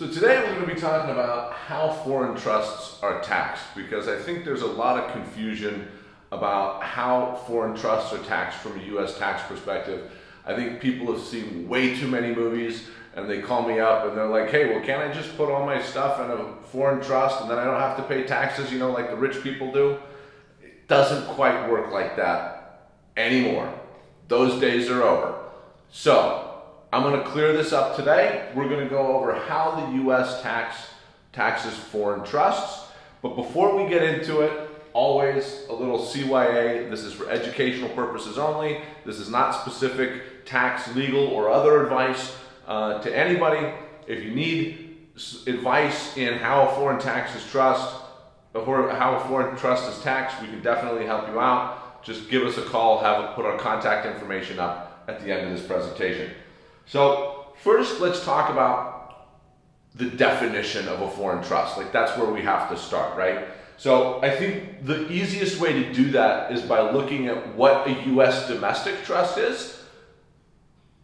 So today we're going to be talking about how foreign trusts are taxed because I think there's a lot of confusion about how foreign trusts are taxed from a US tax perspective. I think people have seen way too many movies and they call me up and they're like, hey, well, can't I just put all my stuff in a foreign trust and then I don't have to pay taxes, you know, like the rich people do? It doesn't quite work like that anymore. Those days are over. So I'm going to clear this up today. We're going to go over how the U.S. tax taxes foreign trusts. But before we get into it, always a little CYA. This is for educational purposes only. This is not specific tax, legal, or other advice uh, to anybody. If you need advice in how a foreign tax is trust, how a foreign trust is taxed, we can definitely help you out. Just give us a call, have put our contact information up at the end of this presentation. So first, let's talk about the definition of a foreign trust. Like that's where we have to start, right? So I think the easiest way to do that is by looking at what a U.S. domestic trust is.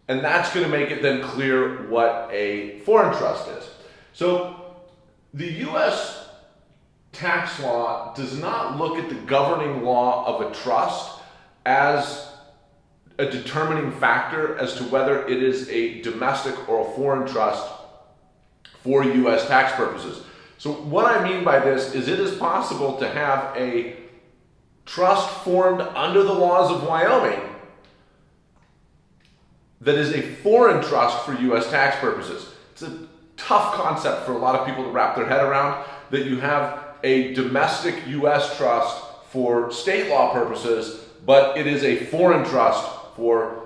And that's going to make it then clear what a foreign trust is. So the U.S. tax law does not look at the governing law of a trust as a determining factor as to whether it is a domestic or a foreign trust for U.S. tax purposes. So what I mean by this is it is possible to have a trust formed under the laws of Wyoming that is a foreign trust for U.S. tax purposes. It's a tough concept for a lot of people to wrap their head around that you have a domestic U.S. trust for state law purposes, but it is a foreign trust for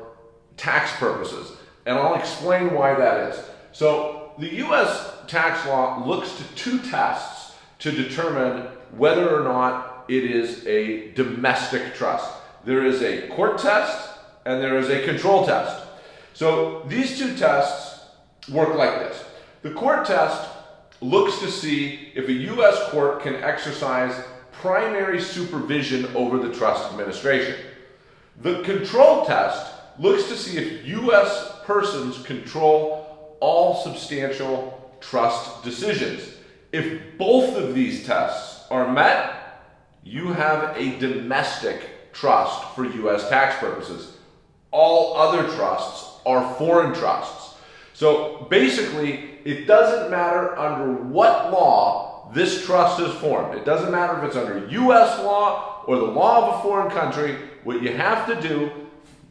tax purposes. And I'll explain why that is. So the US tax law looks to two tests to determine whether or not it is a domestic trust. There is a court test and there is a control test. So these two tests work like this. The court test looks to see if a U.S. court can exercise primary supervision over the trust administration. The control test looks to see if U.S. persons control all substantial trust decisions. If both of these tests are met, you have a domestic trust for U.S. tax purposes. All other trusts are foreign trusts. So basically, it doesn't matter under what law this trust is formed. It doesn't matter if it's under U.S. law or the law of a foreign country. What you have to do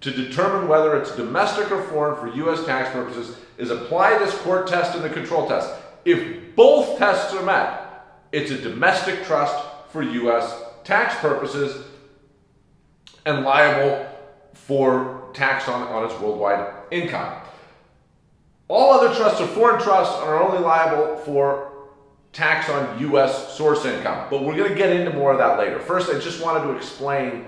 to determine whether it's domestic or foreign for U.S. tax purposes is apply this court test and the control test. If both tests are met, it's a domestic trust for U.S. tax purposes and liable for tax on, on its worldwide income. All other trusts are foreign trusts and are only liable for tax on U.S. source income. But we're going to get into more of that later. First, I just wanted to explain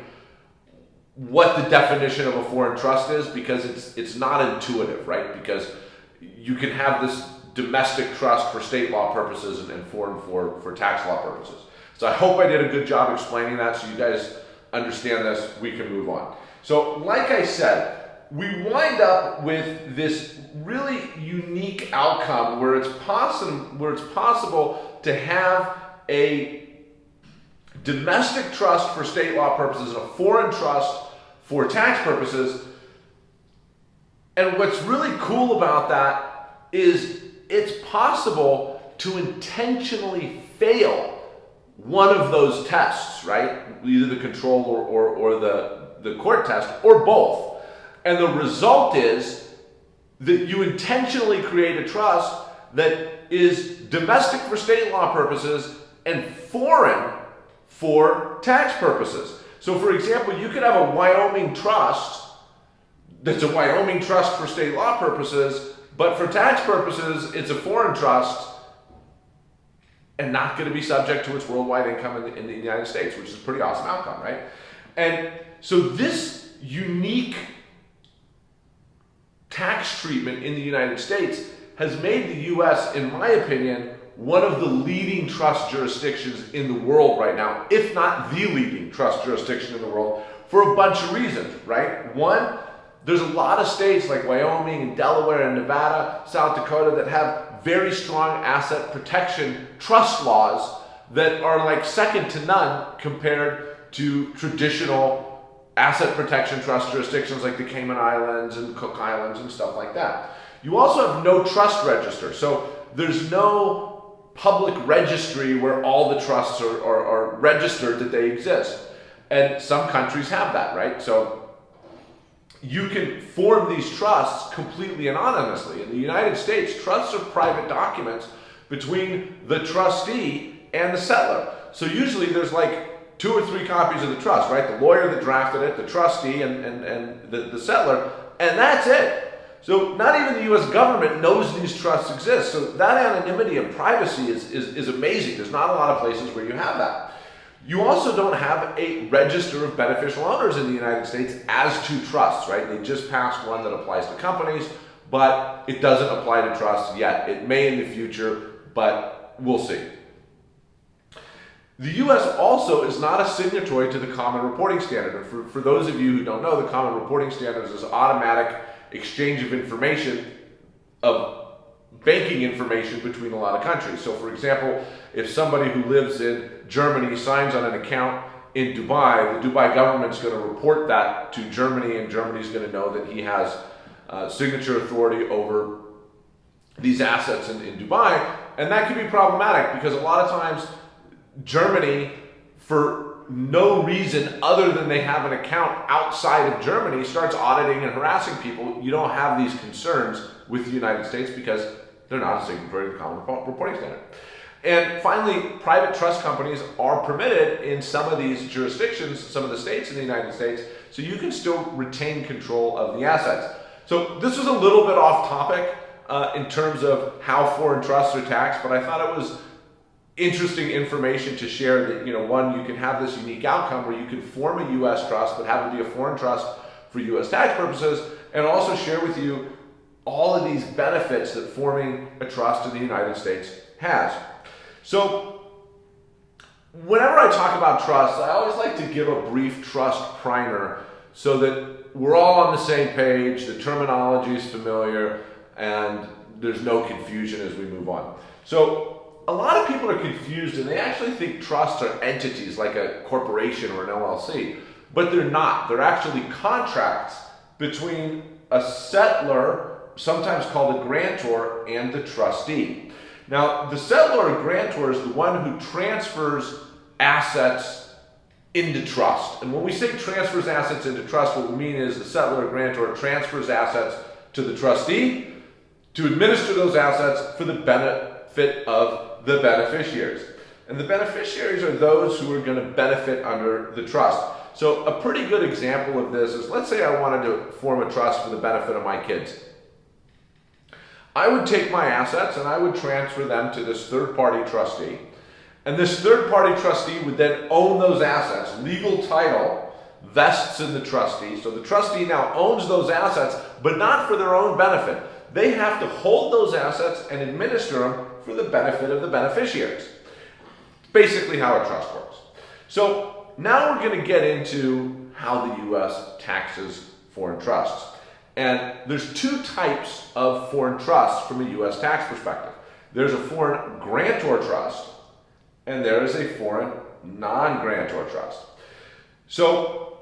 what the definition of a foreign trust is because it's it's not intuitive, right? Because you can have this domestic trust for state law purposes and, and foreign for, for tax law purposes. So I hope I did a good job explaining that so you guys understand this. We can move on. So like I said, we wind up with this really unique outcome where it's possible where it's possible to have a domestic trust for state law purposes and a foreign trust for tax purposes. And what's really cool about that is it's possible to intentionally fail one of those tests, right? Either the control or, or, or the, the court test, or both. And the result is that you intentionally create a trust that is domestic for state law purposes and foreign for tax purposes. So for example, you could have a Wyoming trust that's a Wyoming trust for state law purposes, but for tax purposes, it's a foreign trust and not going to be subject to its worldwide income in the, in the United States, which is a pretty awesome outcome, right? And so this unique tax treatment in the United States has made the US, in my opinion, one of the leading trust jurisdictions in the world right now, if not the leading trust jurisdiction in the world, for a bunch of reasons, right? One, there's a lot of states like Wyoming and Delaware and Nevada, South Dakota that have very strong asset protection trust laws that are like second to none compared to traditional asset protection trust jurisdictions like the Cayman Islands and Cook Islands and stuff like that. You also have no trust register. So there's no public registry where all the trusts are, are, are registered that they exist. And some countries have that, right? So you can form these trusts completely anonymously. In the United States, trusts are private documents between the trustee and the settlor. So usually there's like two or three copies of the trust, right? The lawyer that drafted it, the trustee, and, and, and the, the settlor, and that's it. So not even the US government knows these trusts exist. So that anonymity and privacy is, is, is amazing. There's not a lot of places where you have that. You also don't have a register of beneficial owners in the United States as to trusts, right? They just passed one that applies to companies, but it doesn't apply to trusts yet. It may in the future, but we'll see. The US also is not a signatory to the Common Reporting Standard. And for, for those of you who don't know, the Common Reporting Standard is automatic exchange of information of banking information between a lot of countries. So for example, if somebody who lives in Germany signs on an account in Dubai, the Dubai government's going to report that to Germany and Germany's going to know that he has uh, signature authority over these assets in, in Dubai. And that can be problematic because a lot of times Germany, for no reason other than they have an account outside of Germany starts auditing and harassing people, you don't have these concerns with the United States because they're not a signatory to the Common Reporting Standard. And finally, private trust companies are permitted in some of these jurisdictions, some of the states in the United States, so you can still retain control of the assets. So this was a little bit off topic uh, in terms of how foreign trusts are taxed, but I thought it was interesting information to share that, you know, one, you can have this unique outcome where you can form a U.S. trust, but have it be a foreign trust for U.S. tax purposes, and also share with you all of these benefits that forming a trust in the United States has. So, whenever I talk about trusts, I always like to give a brief trust primer so that we're all on the same page, the terminology is familiar, and there's no confusion as we move on. So, a lot of people are confused and they actually think trusts are entities like a corporation or an LLC, but they're not. They're actually contracts between a settlor, sometimes called a grantor, and the trustee. Now, the settlor or grantor is the one who transfers assets into trust. And when we say transfers assets into trust, what we mean is the settlor or grantor transfers assets to the trustee to administer those assets for the benefit of the beneficiaries. And the beneficiaries are those who are going to benefit under the trust. So a pretty good example of this is, let's say I wanted to form a trust for the benefit of my kids. I would take my assets and I would transfer them to this third party trustee. And this third party trustee would then own those assets. Legal title vests in the trustee. So the trustee now owns those assets, but not for their own benefit. They have to hold those assets and administer them for the benefit of the beneficiaries. Basically how a trust works. So now we're going to get into how the U.S. taxes foreign trusts. And there's two types of foreign trusts from a U.S. tax perspective. There's a foreign grantor trust, and there is a foreign non-grantor trust. So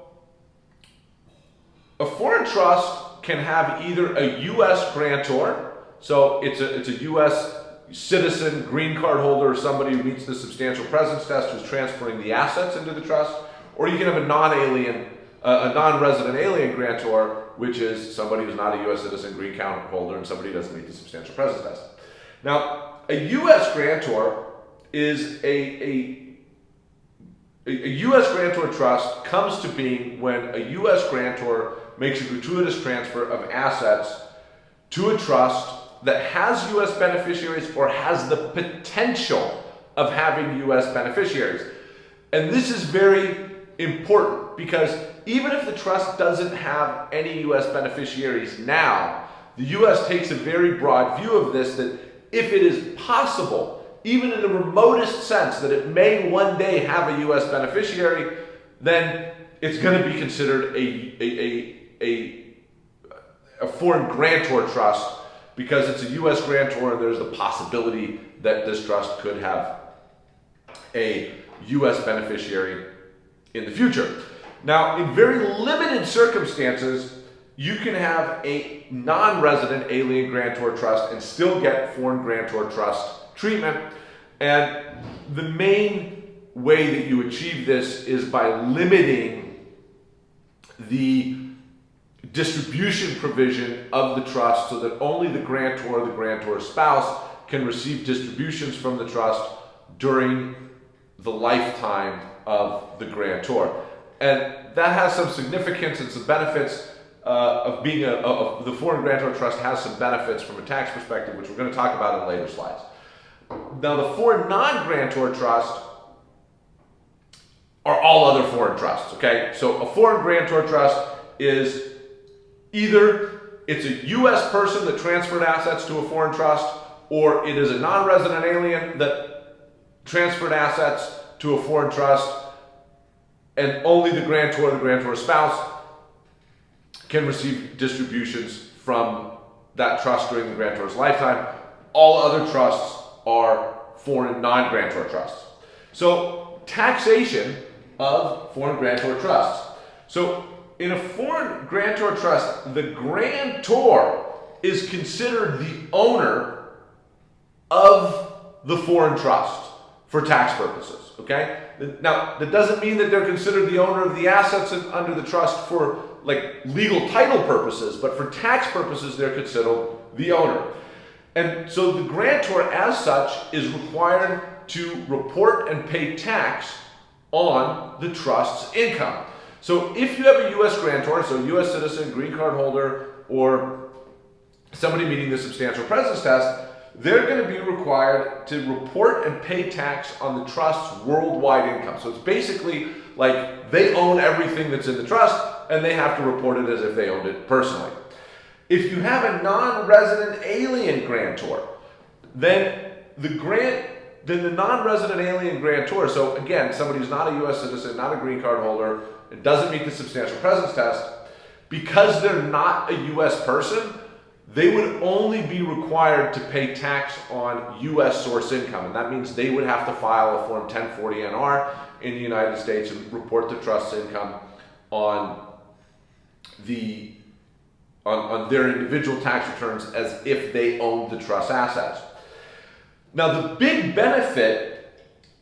a foreign trust can have either a U.S. grantor, so it's a, it's a U.S citizen, green card holder, somebody who meets the substantial presence test who's transferring the assets into the trust, or you can have a non-alien, uh, a non-resident alien grantor, which is somebody who's not a U.S. citizen, green card holder, and somebody who doesn't meet the substantial presence test. Now, a U.S. grantor is a, a a U.S. grantor trust comes to being when a U.S. grantor makes a gratuitous transfer of assets to a trust that has U.S. beneficiaries or has the potential of having U.S. beneficiaries. And this is very important because even if the trust doesn't have any U.S. beneficiaries now, the U.S. takes a very broad view of this that if it is possible, even in the remotest sense, that it may one day have a U.S. beneficiary, then it's going to be considered a, a, a, a foreign grantor trust because it's a U.S. grantor and there's the possibility that this trust could have a U.S. beneficiary in the future. Now, in very limited circumstances, you can have a non-resident alien grantor trust and still get foreign grantor trust treatment. And the main way that you achieve this is by limiting the distribution provision of the trust so that only the grantor or the grantor spouse can receive distributions from the trust during the lifetime of the grantor. And that has some significance and some benefits uh, of being a, of the foreign grantor trust has some benefits from a tax perspective, which we're going to talk about in later slides. Now, the foreign non-grantor trust are all other foreign trusts, okay? So a foreign grantor trust is either it's a U.S. person that transferred assets to a foreign trust, or it is a non-resident alien that transferred assets to a foreign trust, and only the grantor or the grantor spouse can receive distributions from that trust during the grantor's lifetime. All other trusts are foreign non-grantor trusts. So taxation of foreign grantor trusts. So in a foreign grantor trust, the grantor is considered the owner of the foreign trust for tax purposes, okay? Now, that doesn't mean that they're considered the owner of the assets under the trust for like legal title purposes, but for tax purposes, they're considered the owner. And so the grantor as such is required to report and pay tax on the trust's income. So if you have a U.S. grantor, so U.S. citizen, green card holder, or somebody meeting the substantial presence test, they're going to be required to report and pay tax on the trust's worldwide income. So it's basically like they own everything that's in the trust and they have to report it as if they owned it personally. If you have a non-resident alien grantor, then the grant then the non-resident alien grantor, so again, somebody who's not a US citizen, not a green card holder, it doesn't meet the substantial presence test, because they're not a US person, they would only be required to pay tax on U.S. source income. And that means they would have to file a Form 1040-NR in the United States and report the trust's income on, the, on, on their individual tax returns as if they owned the trust assets. Now, the big benefit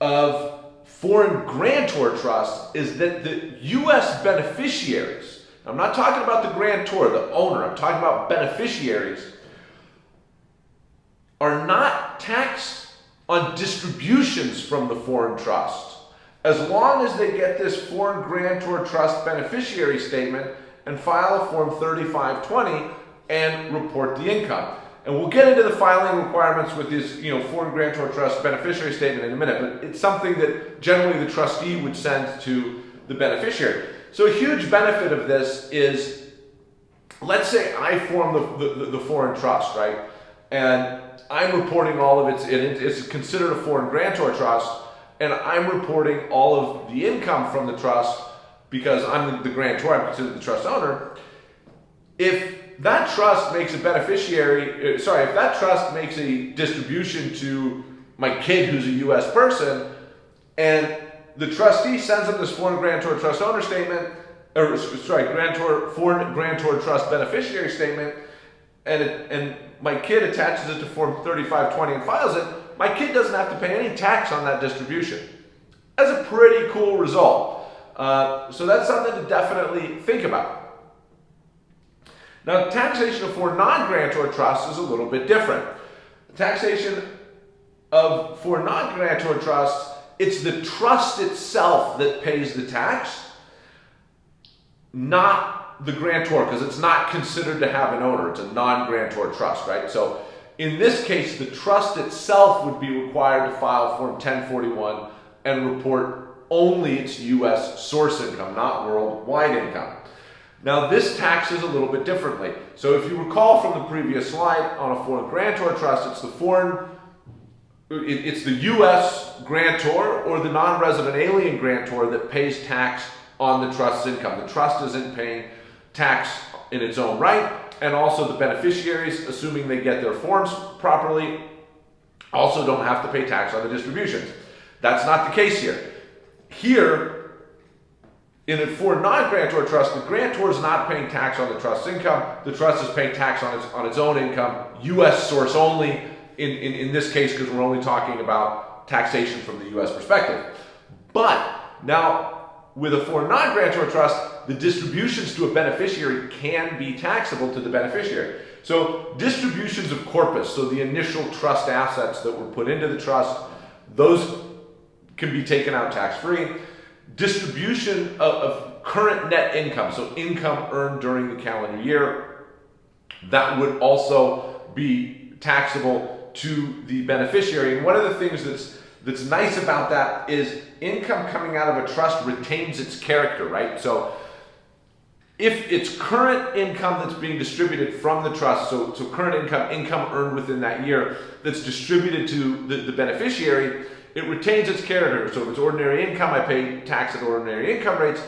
of foreign grantor trusts is that the U.S. beneficiaries I'm not talking about the grantor, the owner. I'm talking about beneficiaries are not taxed on distributions from the foreign trust as long as they get this foreign grantor trust beneficiary statement and file a form 3520 and report the income. And we'll get into the filing requirements with this, you know, foreign grantor trust beneficiary statement in a minute, but it's something that generally the trustee would send to the beneficiary. So a huge benefit of this is, let's say I form the, the, the foreign trust, right? And I'm reporting all of its, it's considered a foreign grantor trust, and I'm reporting all of the income from the trust because I'm the, the grantor, I'm considered the trust owner. If that trust makes a beneficiary, uh, sorry, if that trust makes a distribution to my kid who's a US person, and the trustee sends them this foreign grantor trust owner statement, or sorry, grantor foreign grantor trust beneficiary statement, and it, and my kid attaches it to form 3520 and files it. My kid doesn't have to pay any tax on that distribution. That's a pretty cool result. Uh, so that's something to definitely think about. Now, taxation for non-grantor trusts is a little bit different. Taxation of for non-grantor trusts it's the trust itself that pays the tax, not the grantor, because it's not considered to have an owner. It's a non-grantor trust, right? So in this case, the trust itself would be required to file Form 1041 and report only its U.S. source income, not worldwide income. Now this taxes a little bit differently. So if you recall from the previous slide, on a foreign grantor trust, it's the foreign it's the U.S. grantor or the non-resident alien grantor that pays tax on the trust's income. The trust isn't paying tax in its own right. and also the beneficiaries, assuming they get their forms properly, also don't have to pay tax on the distributions. That's not the case here. Here, in a for non-grantor trust, the grantor is not paying tax on the trust's income. The trust is paying tax on its on its own income, U.S. source only. In in, in this case, because we're only talking about taxation from the U.S. perspective. But now, with a for non-grantor trust, the distributions to a beneficiary can be taxable to the beneficiary. So distributions of corpus, so the initial trust assets that were put into the trust, those can be taken out tax-free. Distribution of, of current net income, so income earned during the calendar year, that would also be taxable to the beneficiary. And one of the things that's that's nice about that is income coming out of a trust retains its character, right? So if it's current income that's being distributed from the trust, so, so current income, income earned within that year, that's distributed to the, the beneficiary, it retains its character. So if it's ordinary income, I pay tax at ordinary income rates.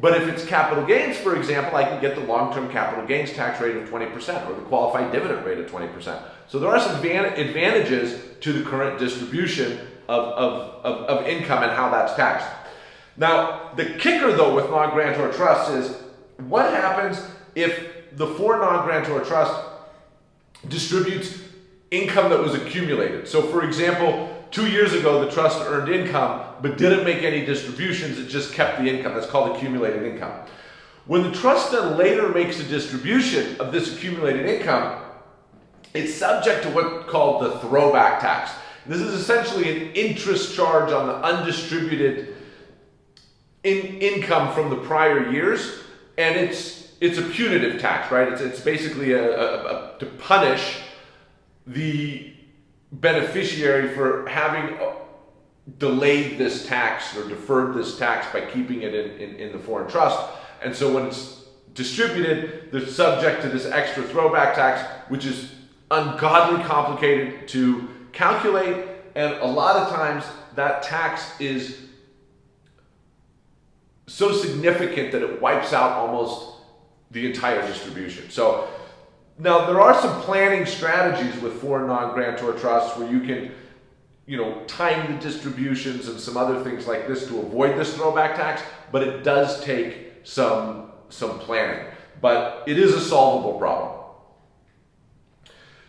But if it's capital gains, for example, I can get the long-term capital gains tax rate of 20% or the qualified dividend rate of 20%. So there are some advantages to the current distribution of, of, of, of income and how that's taxed. Now, the kicker though with non-grantor trusts is what happens if the for non-grantor trust distributes income that was accumulated? So for example, two years ago the trust earned income but didn't make any distributions, it just kept the income. That's called accumulated income. When the trust then later makes a distribution of this accumulated income, it's subject to what's called the throwback tax. This is essentially an interest charge on the undistributed in income from the prior years and it's it's a punitive tax, right? It's it's basically a, a, a to punish the beneficiary for having uh, delayed this tax or deferred this tax by keeping it in, in, in the foreign trust. And so when it's distributed, they're subject to this extra throwback tax, which is ungodly complicated to calculate. And a lot of times that tax is so significant that it wipes out almost the entire distribution. So now there are some planning strategies with foreign non-grantor trusts where you can, you know, time the distributions and some other things like this to avoid this throwback tax, but it does take some, some planning. But it is a solvable problem.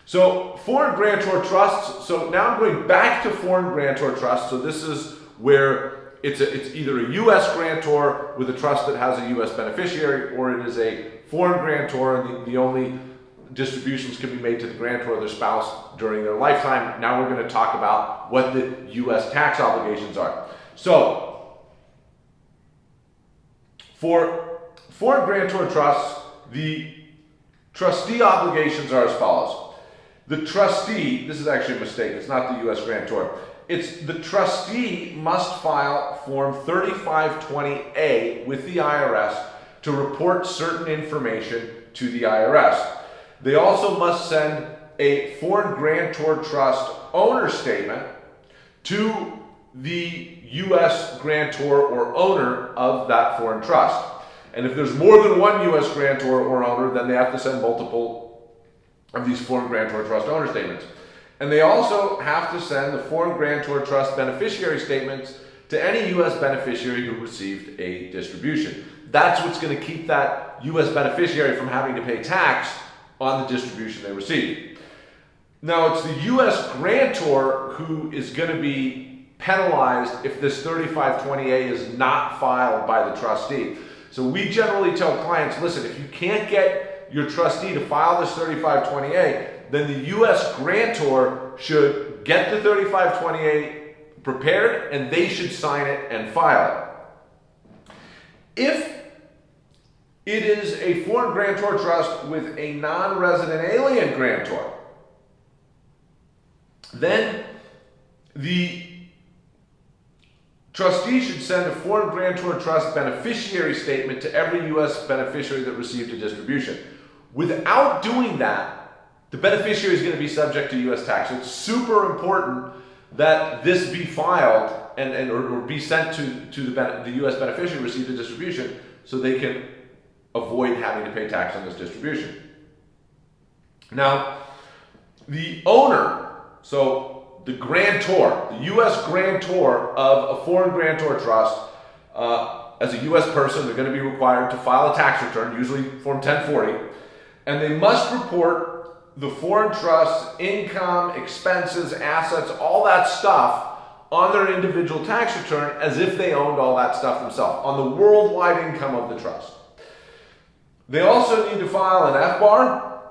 So foreign grantor trusts, so now I'm going back to foreign grantor trusts. So this is where it's, a, it's either a U.S. grantor with a trust that has a U.S. beneficiary, or it is a foreign grantor, and the, the only distributions can be made to the grantor or their spouse during their lifetime. Now we're going to talk about what the U.S. tax obligations are. So, for foreign grantor trusts, the trustee obligations are as follows. The trustee, this is actually a mistake, it's not the U.S. grantor it's the trustee must file Form 3520A with the IRS to report certain information to the IRS. They also must send a foreign grantor trust owner statement to the U.S. grantor or owner of that foreign trust. And if there's more than one U.S. grantor or owner, then they have to send multiple of these foreign grantor trust owner statements. And they also have to send the foreign grantor trust beneficiary statements to any U.S. beneficiary who received a distribution. That's what's going to keep that U.S. beneficiary from having to pay tax on the distribution they receive. Now, it's the U.S. grantor who is going to be penalized if this 3520A is not filed by the trustee. So we generally tell clients, listen, if you can't get your trustee to file this 3520A, then the U.S. grantor should get the 3520A prepared and they should sign it and file it. If it is a foreign grantor trust with a non-resident alien grantor, then the trustee should send a foreign grantor trust beneficiary statement to every U.S. beneficiary that received a distribution. Without doing that, the beneficiary is going to be subject to U.S. tax. So it's super important that this be filed and, and or, or be sent to, to the, the U.S. beneficiary received the distribution so they can avoid having to pay tax on this distribution. Now, the owner, so the grantor, the U.S. grantor of a foreign grantor trust, uh, as a U.S. person, they're going to be required to file a tax return, usually Form 1040, and they must report the foreign trust's income, expenses, assets, all that stuff on their individual tax return as if they owned all that stuff themselves, on the worldwide income of the trust. They also need to file an FBAR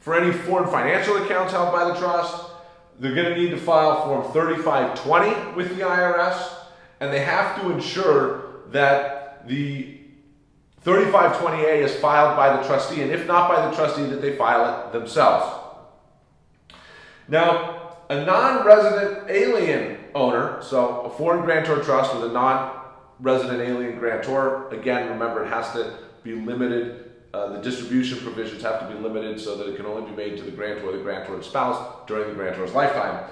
for any foreign financial accounts held by the trust. They're going to need to file Form 3520 with the IRS, and they have to ensure that the 3520A is filed by the trustee, and if not by the trustee, that they file it themselves. Now, a non-resident alien owner, so a foreign grantor trust with a non-resident alien grantor, again, remember it has to be limited uh, the distribution provisions have to be limited so that it can only be made to the grantor or the grantor's spouse during the grantor's lifetime.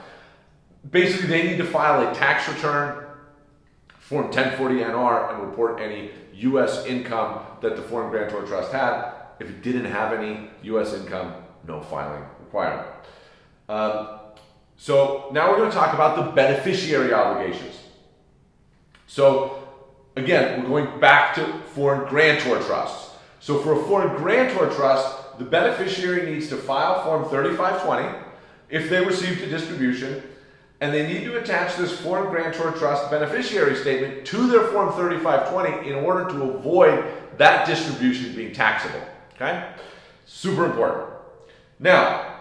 Basically, they need to file a tax return, Form 1040NR, and report any U.S. income that the foreign grantor trust had. If it didn't have any U.S. income, no filing requirement. Um, so now we're going to talk about the beneficiary obligations. So again, we're going back to foreign grantor trusts. So for a foreign grantor trust, the beneficiary needs to file Form 3520 if they received a distribution, and they need to attach this foreign grantor trust beneficiary statement to their Form 3520 in order to avoid that distribution being taxable. Okay? Super important. Now,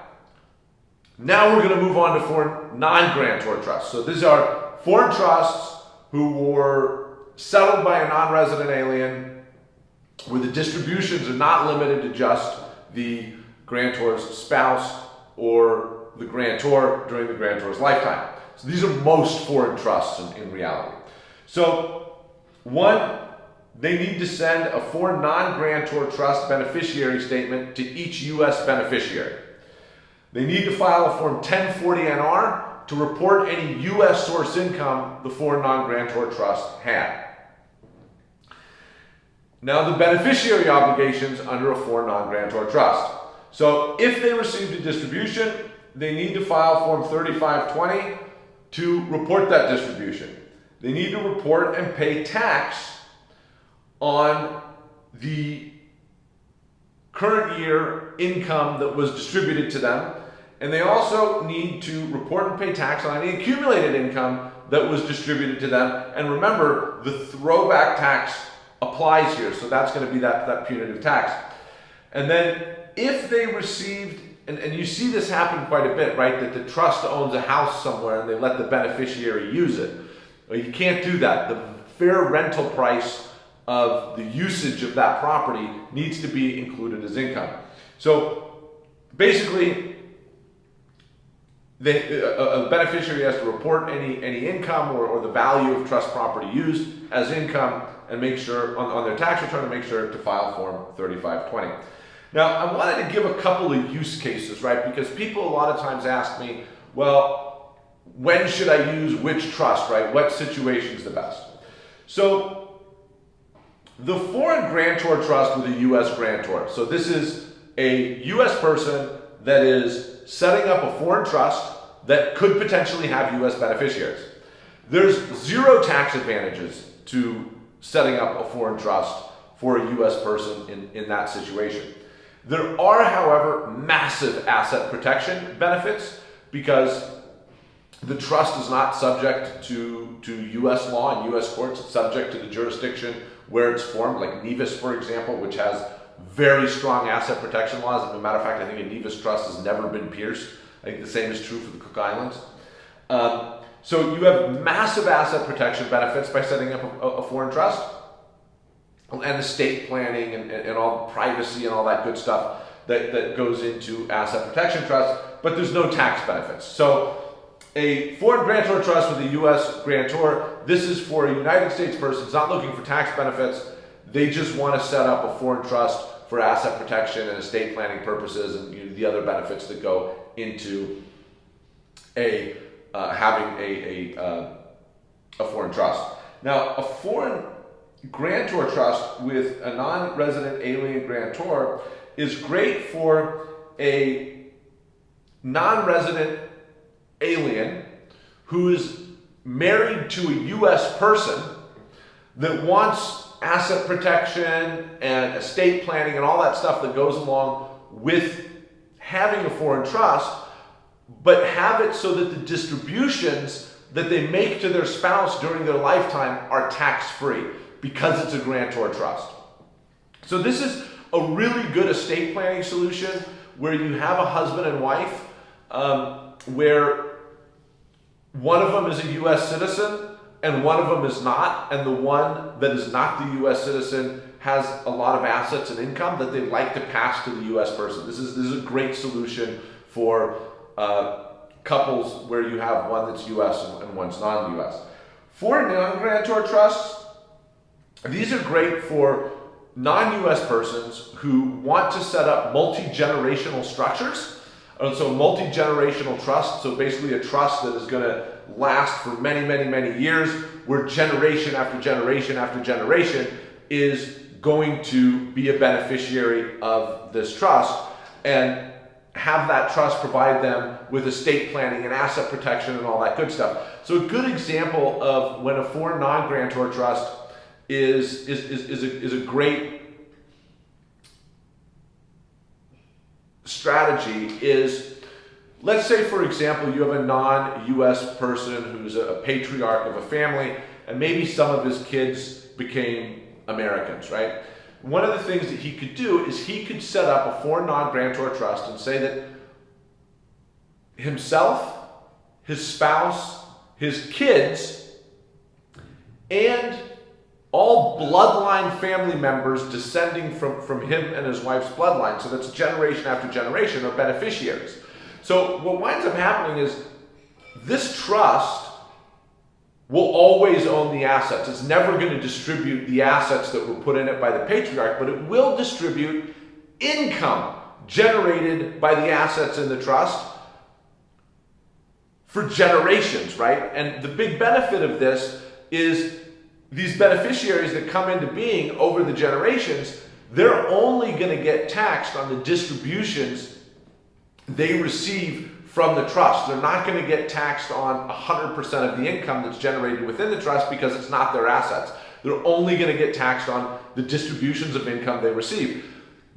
now we're going to move on to foreign non-grantor trusts. So these are foreign trusts who were settled by a non-resident alien where the distributions are not limited to just the grantor's spouse or the grantor during the grantor's lifetime. So these are most foreign trusts in, in reality. So one, they need to send a foreign non-grantor trust beneficiary statement to each U.S. beneficiary. They need to file a Form 1040-NR to report any U.S. source income the foreign non-grantor trust had. Now the beneficiary obligations under a foreign non-grantor trust. So if they received a distribution, they need to file Form 3520 to report that distribution. They need to report and pay tax on the current year income that was distributed to them. And they also need to report and pay tax on any accumulated income that was distributed to them. And remember, the throwback tax applies here. So that's going to be that, that punitive tax. And then if they received, and, and you see this happen quite a bit, right? That the trust owns a house somewhere and they let the beneficiary use it. Well, you can't do that. The fair rental price of the usage of that property needs to be included as income. So basically, the, a, a, beneficiary has to report any, any income or, or the value of trust property used as income and make sure on, on their tax return to make sure to file form 3520. Now, I wanted to give a couple of use cases, right? Because people a lot of times ask me, well, when should I use which trust, right? What situation is the best? So, the foreign grantor trust with a U.S. grantor. So this is a U.S. person that is setting up a foreign trust that could potentially have U.S. beneficiaries. There's zero tax advantages to setting up a foreign trust for a U.S. person in, in that situation. There are, however, massive asset protection benefits because the trust is not subject to, to U.S. law and U.S. courts. It's subject to the jurisdiction where it's formed, like Nevis, for example, which has very strong asset protection laws. As a matter of fact, I think a Nevis trust has never been pierced. I think the same is true for the Cook Islands. Um, so you have massive asset protection benefits by setting up a, a foreign trust and estate planning and, and, all privacy and all that good stuff that, that goes into asset protection trusts, but there's no tax benefits. So a foreign grantor trust with a U.S. grantor, this is for a United States person who's not looking for tax benefits. They just want to set up a foreign trust for asset protection and estate planning purposes and you know, the other benefits that go into a uh, having a, a, uh, a foreign trust. Now, a foreign grantor trust with a non-resident alien grantor is great for a non-resident alien who is married to a US person that wants asset protection and estate planning and all that stuff that goes along with having a foreign trust, but have it so that the distributions that they make to their spouse during their lifetime are tax free because it's a grantor trust. So, this is a really good estate planning solution where you have a husband and wife um, where one of them is a US citizen and one of them is not, and the one that is not the US citizen has a lot of assets and income that they'd like to pass to the US person. This is, this is a great solution for uh, couples where you have one that's US and, one's non US. For non grantor trusts, these are great for non US persons who want to set up multi generational structures. And so, multi generational trust, so basically a trust that is going to last for many, many, many years, where generation after generation after generation is going to be a beneficiary of this trust and have that trust provide them with estate planning and asset protection and all that good stuff. So a good example of when a foreign non-grantor trust is, is, is, is, a, is a great strategy is Let's say, for example, you have a non-US person who's a patriarch of a family, and maybe some of his kids became Americans, right? One of the things that he could do is he could set up a foreign non-grantor trust and say that himself, his spouse, his kids, and all bloodline family members descending from, from him and his wife's bloodline, so that's generation after generation, are beneficiaries. So what winds up happening is this trust will always own the assets. It's never going to distribute the assets that were put in it by the patriarch, but it will distribute income generated by the assets in the trust for generations, right? And the big benefit of this is these beneficiaries that come into being over the generations, they're only going to get taxed on the distributions they receive from the trust. They're not going to get taxed on 100% of the income that's generated within the trust because it's not their assets. They're only going to get taxed on the distributions of income they receive.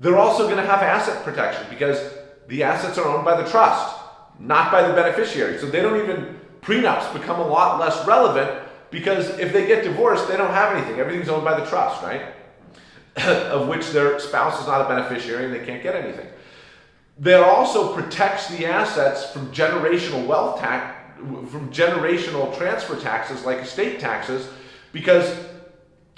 They're also going to have asset protection because the assets are owned by the trust, not by the beneficiary. So they don't even, prenups become a lot less relevant because if they get divorced, they don't have anything. Everything's owned by the trust, right? of which their spouse is not a beneficiary and they can't get anything that also protects the assets from generational wealth tax, from generational transfer taxes like estate taxes, because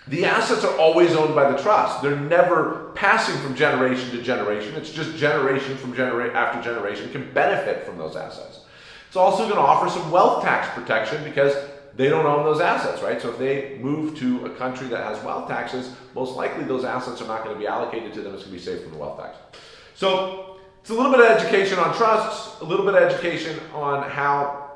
the assets are always owned by the trust. They're never passing from generation to generation. It's just generation from generation after generation can benefit from those assets. It's also going to offer some wealth tax protection because they don't own those assets, right? So if they move to a country that has wealth taxes, most likely those assets are not going to be allocated to them. It's going to be safe from the wealth tax. So it's a little bit of education on trusts, a little bit of education on how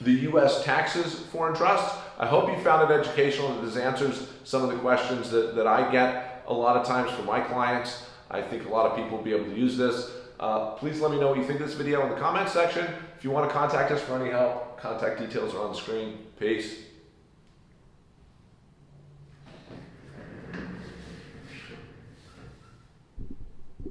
the U.S. taxes foreign trusts. I hope you found it educational and this answers some of the questions that, that I get a lot of times from my clients. I think a lot of people will be able to use this. Uh, please let me know what you think of this video in the comments section. If you want to contact us for any help, contact details are on the screen. Peace.